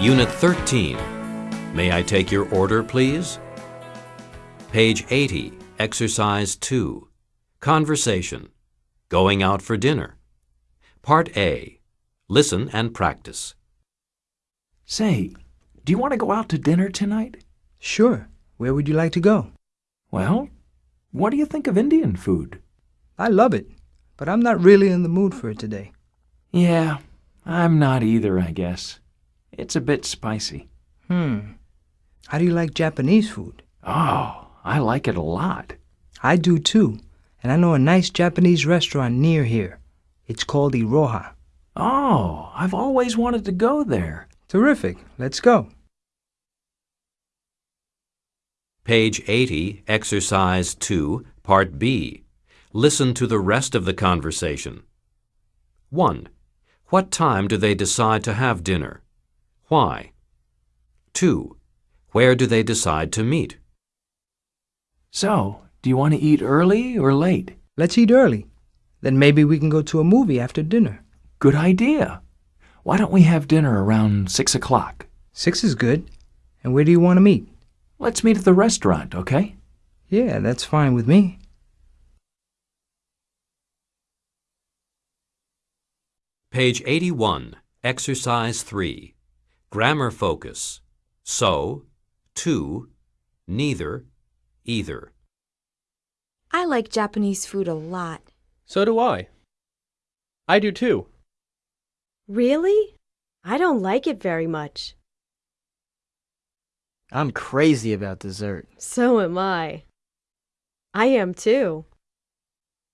Unit 13. May I take your order, please? Page 80, Exercise 2. Conversation. Going out for dinner. Part A. Listen and practice. Say, do you want to go out to dinner tonight? Sure. Where would you like to go? Well, what do you think of Indian food? I love it, but I'm not really in the mood for it today. Yeah, I'm not either, I guess. It's a bit spicy. Hmm. How do you like Japanese food? Oh, I like it a lot. I do too, and I know a nice Japanese restaurant near here. It's called Iroha. Oh, I've always wanted to go there. Terrific. Let's go. Page 80, Exercise 2, Part B. Listen to the rest of the conversation. 1. What time do they decide to have dinner? Why? 2. Where do they decide to meet? So, do you want to eat early or late? Let's eat early. Then maybe we can go to a movie after dinner. Good idea. Why don't we have dinner around 6 o'clock? Six is good. And where do you want to meet? Let's meet at the restaurant, okay? Yeah, that's fine with me. Page 81, Exercise 3. Grammar focus. So, too, neither, either. I like Japanese food a lot. So do I. I do too. Really? I don't like it very much. I'm crazy about dessert. So am I. I am too.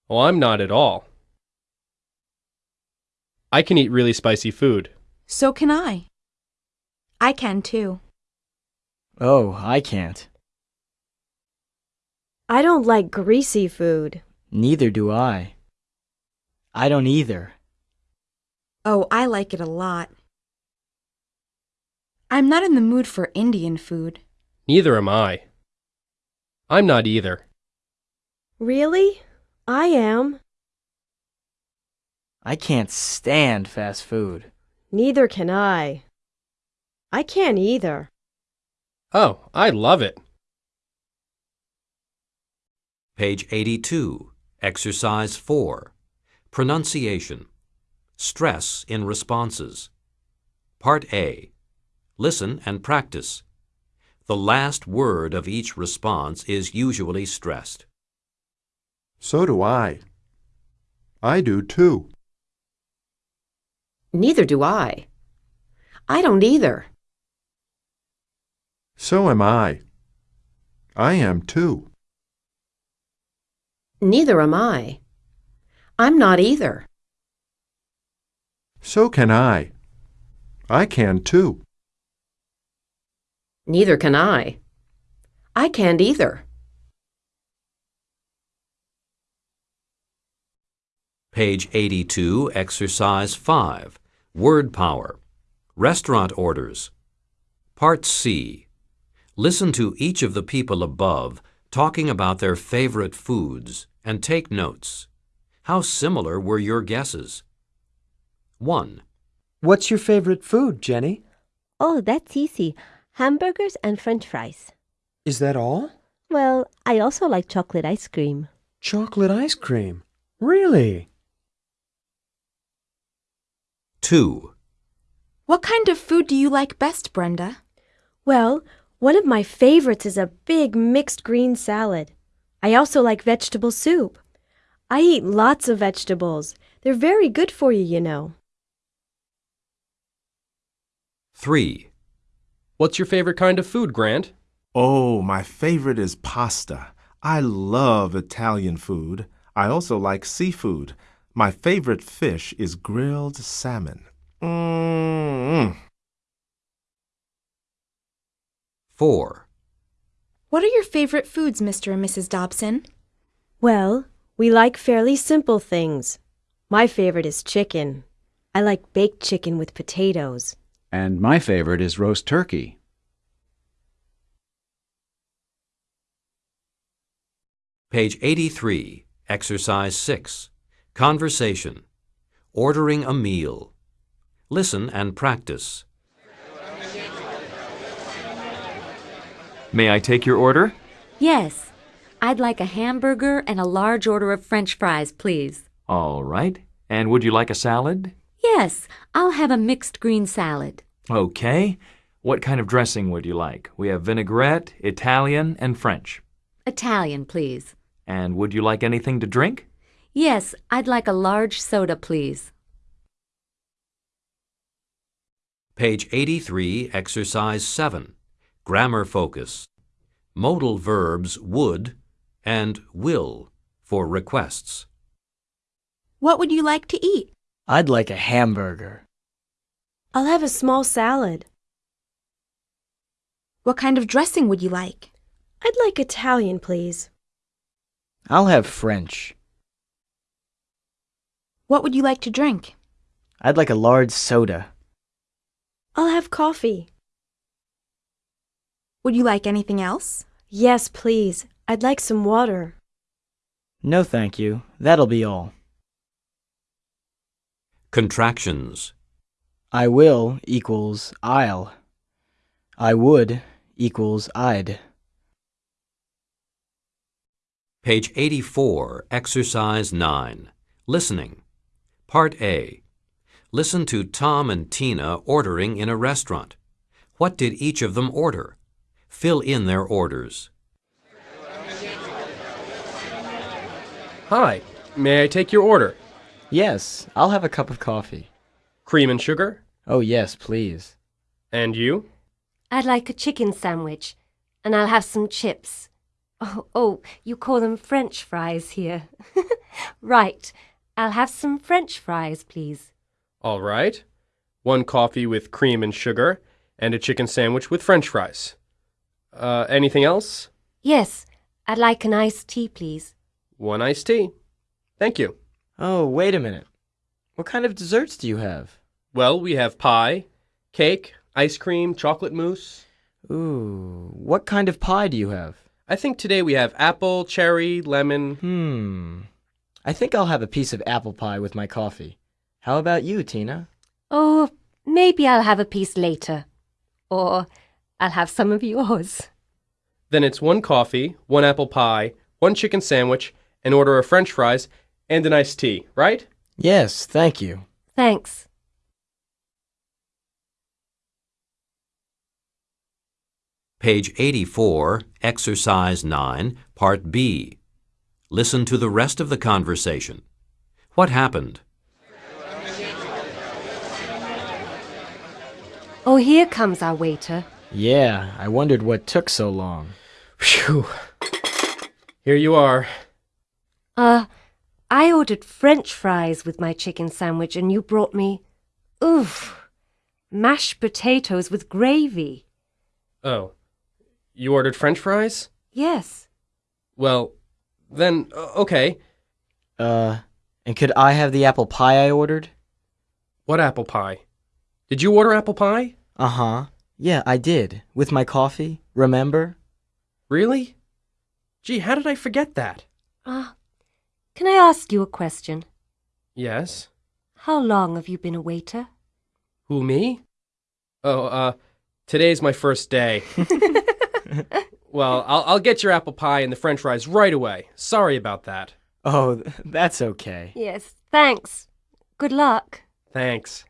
Well, I'm not at all. I can eat really spicy food. So can I. I can too. Oh, I can't. I don't like greasy food. Neither do I. I don't either. Oh, I like it a lot. I'm not in the mood for Indian food. Neither am I. I'm not either. Really? I am. I can't stand fast food. Neither can I. I can't either. Oh, I love it. Page 82, Exercise 4. Pronunciation. Stress in responses. Part A. Listen and practice. The last word of each response is usually stressed. So do I. I do too. Neither do I. I don't either. So am I. I am too. Neither am I. I'm not either. So can I. I can too. Neither can I. I can't either. Page 82, Exercise 5. Word Power. Restaurant Orders. Part C. Listen to each of the people above talking about their favorite foods and take notes. How similar were your guesses? 1. What's your favorite food, Jenny? Oh, that's easy. Hamburgers and french fries. Is that all? Well, I also like chocolate ice cream. Chocolate ice cream. Really? 2. What kind of food do you like best, Brenda? Well, one of my favorites is a big mixed green salad. I also like vegetable soup. I eat lots of vegetables. They're very good for you, you know. 3. What's your favorite kind of food, Grant? Oh, my favorite is pasta. I love Italian food. I also like seafood. My favorite fish is grilled salmon. Mmm. 4. What are your favorite foods, Mr. and Mrs. Dobson? Well, we like fairly simple things. My favorite is chicken. I like baked chicken with potatoes. And my favorite is roast turkey. Page 83, Exercise 6. Conversation. Ordering a meal. Listen and practice. May I take your order? Yes. I'd like a hamburger and a large order of french fries, please. All right. And would you like a salad? Yes, I'll have a mixed green salad. Okay. What kind of dressing would you like? We have vinaigrette, Italian, and French. Italian, please. And would you like anything to drink? Yes, I'd like a large soda, please. Page 83, Exercise 7. Grammar focus. Modal verbs would and will for requests. What would you like to eat? I'd like a hamburger. I'll have a small salad. What kind of dressing would you like? I'd like Italian, please. I'll have French. What would you like to drink? I'd like a large soda. I'll have coffee. Would you like anything else? Yes, please. I'd like some water. No, thank you. That'll be all. Contractions. I will equals I'll. I would equals I'd. Page 84, Exercise 9. Listening. Part A. Listen to Tom and Tina ordering in a restaurant. What did each of them order? Fill in their orders. Hi, may I take your order? Yes, I'll have a cup of coffee. Cream and sugar? Oh, yes, please. And you? I'd like a chicken sandwich, and I'll have some chips. Oh, oh, you call them French fries here. right. I'll have some French fries, please. All right. One coffee with cream and sugar, and a chicken sandwich with french fries. Uh, anything else? Yes, I'd like an iced tea, please. One iced tea. Thank you. Oh, wait a minute. What kind of desserts do you have? Well, we have pie, cake, ice cream, chocolate mousse. Ooh, what kind of pie do you have? I think today we have apple, cherry, lemon. Hmm. I think I'll have a piece of apple pie with my coffee. How about you, Tina? Oh, maybe I'll have a piece later. Or I'll have some of yours. Then it's one coffee, one apple pie, one chicken sandwich, an order of french fries, and an iced tea, right? Yes, thank you. Thanks. Page 84, Exercise 9, Part B. Listen to the rest of the conversation. What happened? Oh, here comes our waiter. Yeah, I wondered what took so long. Phew. Here you are. Uh, I ordered French fries with my chicken sandwich, and you brought me. Oof. Mashed potatoes with gravy. Oh. You ordered french fries? Yes. Well, then, uh, okay. Uh, and could I have the apple pie I ordered? What apple pie? Did you order apple pie? Uh huh. Yeah, I did. With my coffee, remember? Really? Gee, how did I forget that? Ah, uh, can I ask you a question? Yes. How long have you been a waiter? Who, me? Oh, uh, today's my first day. well, I'll, I'll get your apple pie and the french fries right away. Sorry about that. Oh, that's okay. Yes, thanks. Good luck. Thanks.